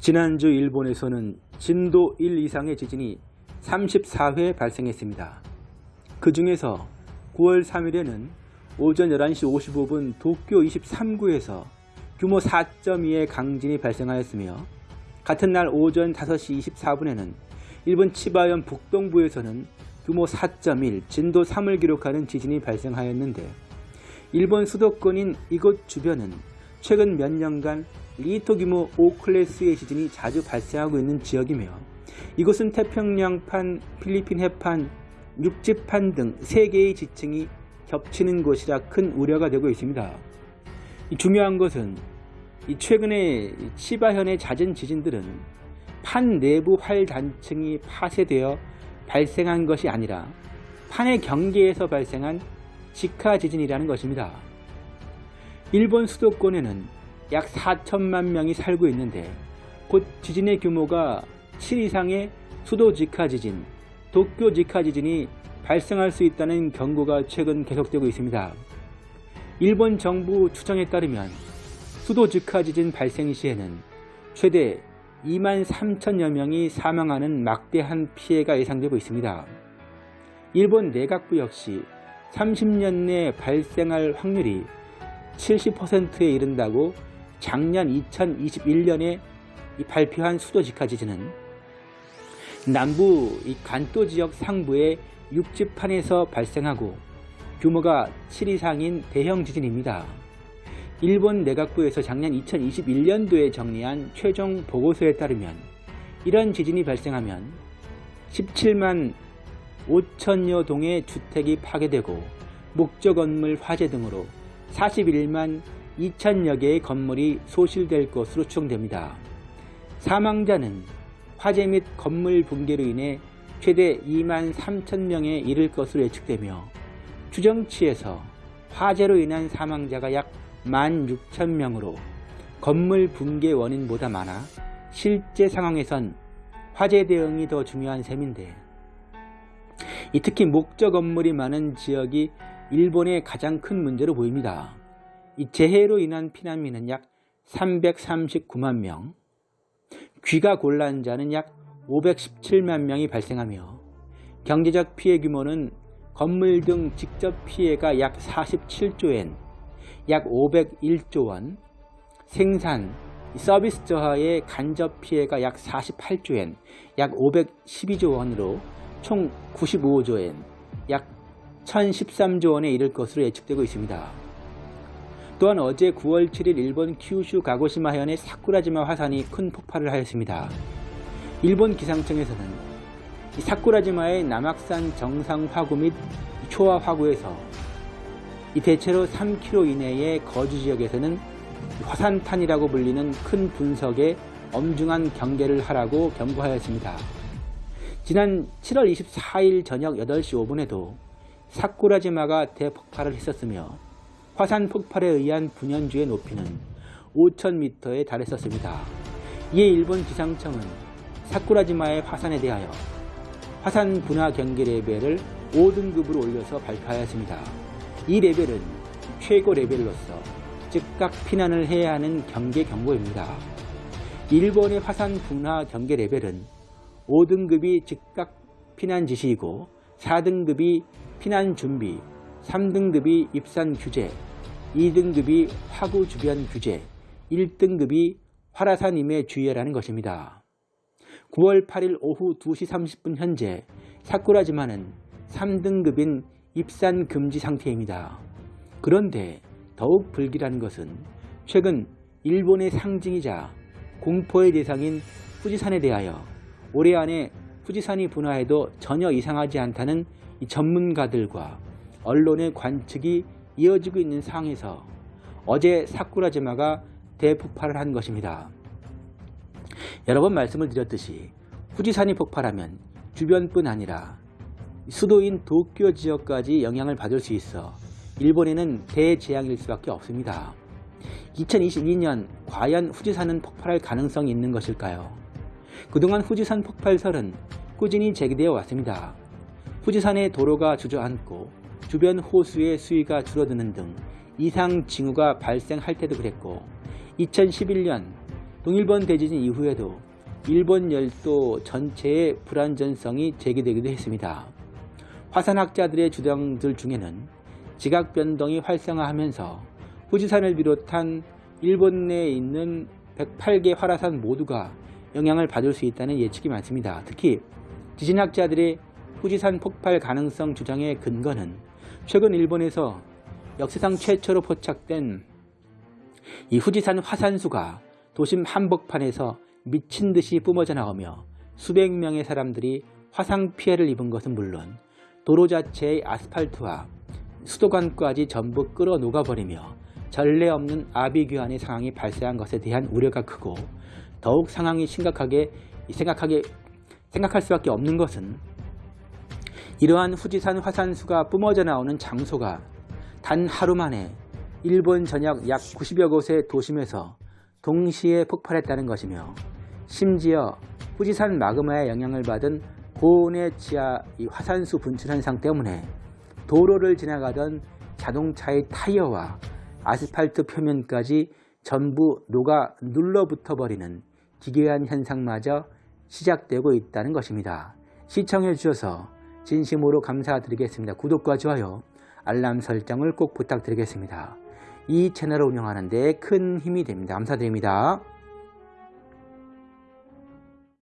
지난주 일본에서는 진도 1 이상의 지진이 34회 발생했습니다. 그 중에서 9월 3일에는 오전 11시 55분 도쿄 23구에서 규모 4.2의 강진이 발생하였으며 같은 날 오전 5시 24분에는 일본 치바현 북동부에서는 규모 4.1 진도 3을 기록하는 지진이 발생하였는데 일본 수도권인 이곳 주변은 최근 몇 년간 리히터 규모 5클래스의 지진이 자주 발생하고 있는 지역이며 이곳은 태평양판, 필리핀 해판, 육지판 등 3개의 지층이 겹치는 곳이라 큰 우려가 되고 있습니다. 중요한 것은 최근에 치바현의 잦은 지진들은 판 내부 활단층이 파쇄되어 발생한 것이 아니라 판의 경계에서 발생한 직하 지진이라는 것입니다. 일본 수도권에는 약 4천만 명이 살고 있는데 곧 지진의 규모가 7 이상의 수도 직하 지진, 도쿄 직하 지진이 발생할 수 있다는 경고가 최근 계속되고 있습니다. 일본 정부 추정에 따르면 수도 직하 지진 발생 시에는 최대 2만 3천여 명이 사망하는 막대한 피해가 예상되고 있습니다. 일본 내각부 역시 30년 내 발생할 확률이 70%에 이른다고 작년 2021년에 발표한 수도 직하 지진은 남부 간도 지역 상부의 육지판에서 발생하고 규모가 7 이상인 대형 지진입니다. 일본 내각부에서 작년 2021년도에 정리한 최종 보고서에 따르면 이런 지진이 발생하면 17만 5천여 동의 주택이 파괴되고 목적 건물 화재 등으로 41만 2천여 개의 건물이 소실될 것으로 추정됩니다. 사망자는 화재 및 건물 붕괴로 인해 최대 2만 3천 명에 이를 것으로 예측되며 추정치에서 화재로 인한 사망자가 약 1만 6천 명으로 건물 붕괴 원인보다 많아 실제 상황에선 화재 대응이 더 중요한 셈인데 특히 목적 건물이 많은 지역이 일본의 가장 큰 문제로 보입니다. 이 재해로 인한 피난민은 약 339만 명, 귀가 곤란 자는 약 517만 명이 발생하며 경제적 피해 규모는 건물 등 직접 피해가 약 47조엔, 약 501조 원, 생산, 서비스 저하의 간접 피해가 약 48조엔, 약 512조 원으로 총 95조엔, 약 1013조 원에 이를 것으로 예측되고 있습니다. 또한 어제 9월 7일 일본 큐슈 가고시마 현의 사쿠라지마 화산이 큰 폭발을 하였습니다. 일본 기상청에서는 사쿠라지마의 남악산 정상 화구 및 초화 화구에서 대체로 3km 이내의 거주 지역에서는 화산탄이라고 불리는 큰 분석에 엄중한 경계를 하라고 경고하였습니다. 지난 7월 24일 저녁 8시 5분에도 사쿠라지마가 대폭발을 했었으며 화산 폭발에 의한 분연주의 높이는 5,000m에 달했었습니다. 이에 일본 기상청은 사쿠라지마의 화산에 대하여 화산 분화 경계 레벨을 5등급으로 올려서 발표하였습니다. 이 레벨은 최고 레벨로서 즉각 피난을 해야 하는 경계 경보입니다. 일본의 화산 분화 경계 레벨은 5등급이 즉각 피난 지시이고 4등급이 피난 준비, 3등급이 입산 규제, 2등급이 화구 주변 규제, 1등급이 화라산 임해 주의라는 것입니다. 9월 8일 오후 2시 30분 현재 사쿠라지마는 3등급인 입산 금지 상태입니다. 그런데 더욱 불길한 것은 최근 일본의 상징이자 공포의 대상인 후지산에 대하여 올해 안에 후지산이 분화해도 전혀 이상하지 않다는 전문가들과 언론의 관측이 이어지고 있는 상황에서 어제 사쿠라지마가 대폭발을 한 것입니다. 여러 번 말씀을 드렸듯이 후지산이 폭발하면 주변뿐 아니라 수도인 도쿄 지역까지 영향을 받을 수 있어 일본에는 대재앙일 수밖에 없습니다. 2022년 과연 후지산은 폭발할 가능성이 있는 것일까요? 그동안 후지산 폭발설은 꾸준히 제기되어 왔습니다. 후지산의 도로가 주저앉고 주변 호수의 수위가 줄어드는 등 이상 징후가 발생할 때도 그랬고 2011년 동일본 대지진 이후에도 일본 열도 전체의 불안전성이 제기되기도 했습니다. 화산학자들의 주장들 중에는 지각 변동이 활성화하면서 후지산을 비롯한 일본 내에 있는 108개 활화산 모두가 영향을 받을 수 있다는 예측이 많습니다. 특히 지진학자들의 후지산 폭발 가능성 주장의 근거는 최근 일본에서 역사상 최초로 포착된 이 후지산 화산수가 도심 한복판에서 미친 듯이 뿜어져 나오며 수백 명의 사람들이 화상 피해를 입은 것은 물론 도로 자체의 아스팔트와 수도관까지 전부 끌어 녹아버리며 전례 없는 아비규환의 상황이 발생한 것에 대한 우려가 크고 더욱 상황이 심각하게 생각하게 생각할 수밖에 없는 것은 이러한 후지산 화산수가 뿜어져 나오는 장소가 단 하루 만에 일본 전역 약 90여 곳의 도심에서 동시에 폭발했다는 것이며 심지어 후지산 마그마의 영향을 받은 고온의 지하 이 화산수 분출 현상 때문에 도로를 지나가던 자동차의 타이어와 아스팔트 표면까지 전부 녹아 눌러붙어 버리는 기괴한 현상마저 시작되고 있다는 것입니다. 시청해 주셔서 진심으로 감사드리겠습니다. 구독과 좋아요, 알람 설정을 꼭 부탁드리겠습니다. 이 채널을 운영하는 데 큰 힘이 됩니다. 감사드립니다.